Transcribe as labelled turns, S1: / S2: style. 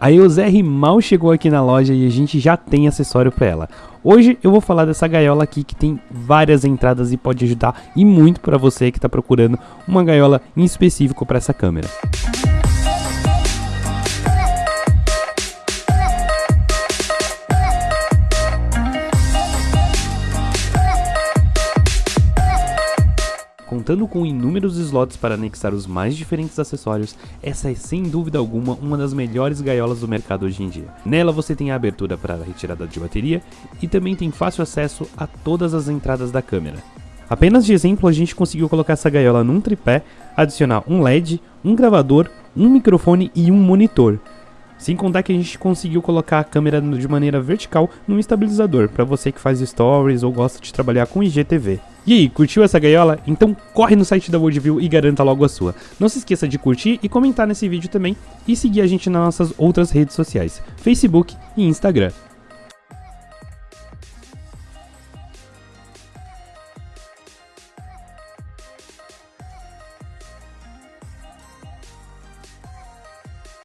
S1: A EOSR mal chegou aqui na loja e a gente já tem acessório para ela. Hoje eu vou falar dessa gaiola aqui que tem várias entradas e pode ajudar e muito para você que está procurando uma gaiola em específico para essa câmera. Contando com inúmeros slots para anexar os mais diferentes acessórios, essa é sem dúvida alguma uma das melhores gaiolas do mercado hoje em dia. Nela você tem a abertura para a retirada de bateria e também tem fácil acesso a todas as entradas da câmera. Apenas de exemplo, a gente conseguiu colocar essa gaiola num tripé, adicionar um LED, um gravador, um microfone e um monitor. Sem contar que a gente conseguiu colocar a câmera de maneira vertical num estabilizador, para você que faz stories ou gosta de trabalhar com IGTV. E aí, curtiu essa gaiola? Então corre no site da Worldview e garanta logo a sua. Não se esqueça de curtir e comentar nesse vídeo também e seguir a gente nas nossas outras redes sociais, Facebook e Instagram.